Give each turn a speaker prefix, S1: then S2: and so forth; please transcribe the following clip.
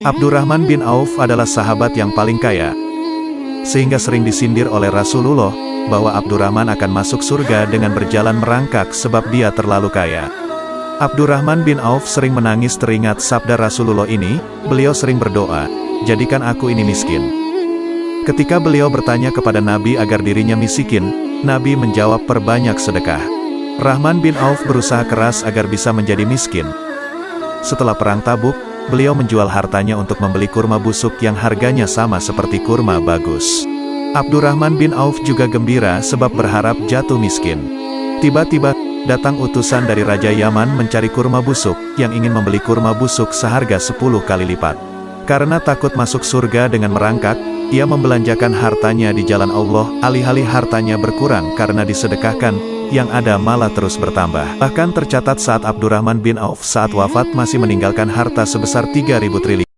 S1: Abdurrahman bin Auf adalah sahabat yang paling kaya. Sehingga sering disindir oleh Rasulullah, bahwa Abdurrahman akan masuk surga dengan berjalan merangkak sebab dia terlalu kaya. Abdurrahman bin Auf sering menangis teringat sabda Rasulullah ini, beliau sering berdoa, jadikan aku ini miskin. Ketika beliau bertanya kepada Nabi agar dirinya miskin, Nabi menjawab perbanyak sedekah. Rahman bin Auf berusaha keras agar bisa menjadi miskin. Setelah perang tabuk, beliau menjual hartanya untuk membeli kurma busuk yang harganya sama seperti kurma bagus. Abdurrahman bin Auf juga gembira sebab berharap jatuh miskin. Tiba-tiba, datang utusan dari Raja Yaman mencari kurma busuk, yang ingin membeli kurma busuk seharga 10 kali lipat. Karena takut masuk surga dengan merangkak, ia membelanjakan hartanya di jalan Allah, alih-alih hartanya berkurang karena disedekahkan, yang ada malah terus bertambah. Bahkan tercatat saat Abdurrahman bin Auf saat wafat masih meninggalkan harta sebesar 3.000 triliun.